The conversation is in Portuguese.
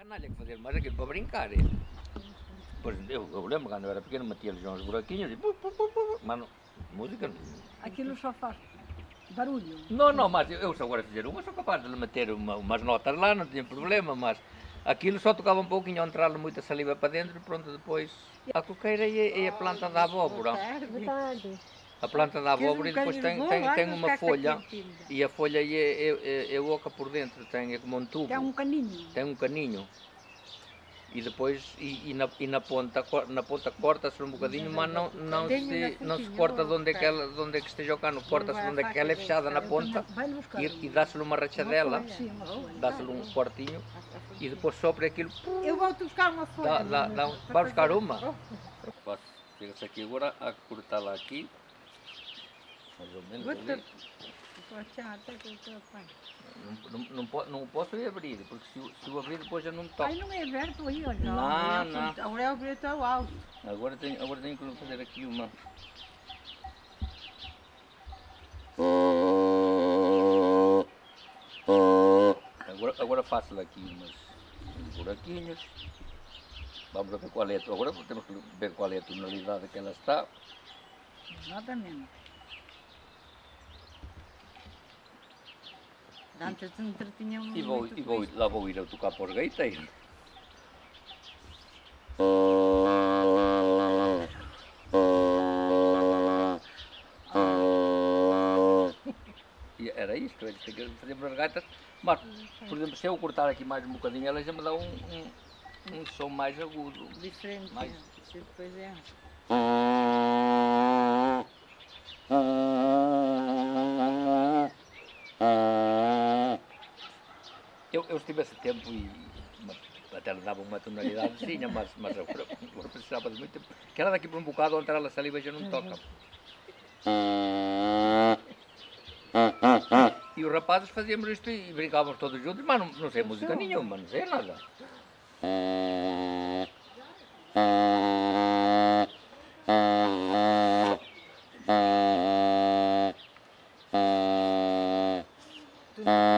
Canalha que fazer mais aquilo para brincar. é. Pois eu, eu lembro quando eu era pequeno, metia-lhes uns buraquinhos e. pu, pu, pu, pu, Mas não, música não. Aquilo só faz barulho. Não, não, mas eu, eu se agora fizer uma, sou capaz de lhe meter uma, umas notas lá, não tinha problema, mas aquilo só tocava um pouquinho, entrar muita saliva para dentro e pronto, depois. A coqueira é, é a planta da abóbora. Verdade. A planta da abóbora e depois tem, tem, tem uma folha. e a folha é, é, é, é oca por dentro, tem é como um tubo. Tem um caninho. tem um caninho. E depois e, e na, e na ponta na ponta corta-se um bocadinho mas não não Tem se não se corta de não, onde é que ela de onde é que esteja o cano. Corta-se de onde é que ela é fechada na ponta e, e dá-se-lhe uma rachadela. Dá-se-lhe um cortinho e depois sopra aquilo. Eu vou buscar uma folha. dá, dá, dá vai buscar uma? Chega-se aqui agora a cortá-la aqui mais ou menos ali. Não, não, não, po- não posso ir abrir porque se, se o abrir depois já não me toca Ai, não é aberto aí, olha. Não, não. Agora é o preto ao alto. Agora tenho, agora tenho que fazer aqui uma. Agora, agora faço aqui umas, uns buraquinhos. Vamos ver qual é, a- agora temos que ver qual é a tonalidade que ela está. Exatamente. Antes se entretinham E vou, muito e vou, lá vou ir a tocar para os gaiteiros. E era isto, eles têm que fazer para as gaitas. Mas, por exemplo, se eu cortar aqui mais um bocadinho, ela já me dá um, um, um som mais agudo. Diferente. Mais- depois é. Eu, eu estive esse tempo e até lhe dava uma tonalidadezinha, mas, mas eu, eu precisava de muito tempo. Que ela daqui por um bocado, onde ela saliva já não toca. E os rapazes fazíamos isto e brincávamos todos juntos, mas não, não sei música nenhuma, não sei nada. Tu não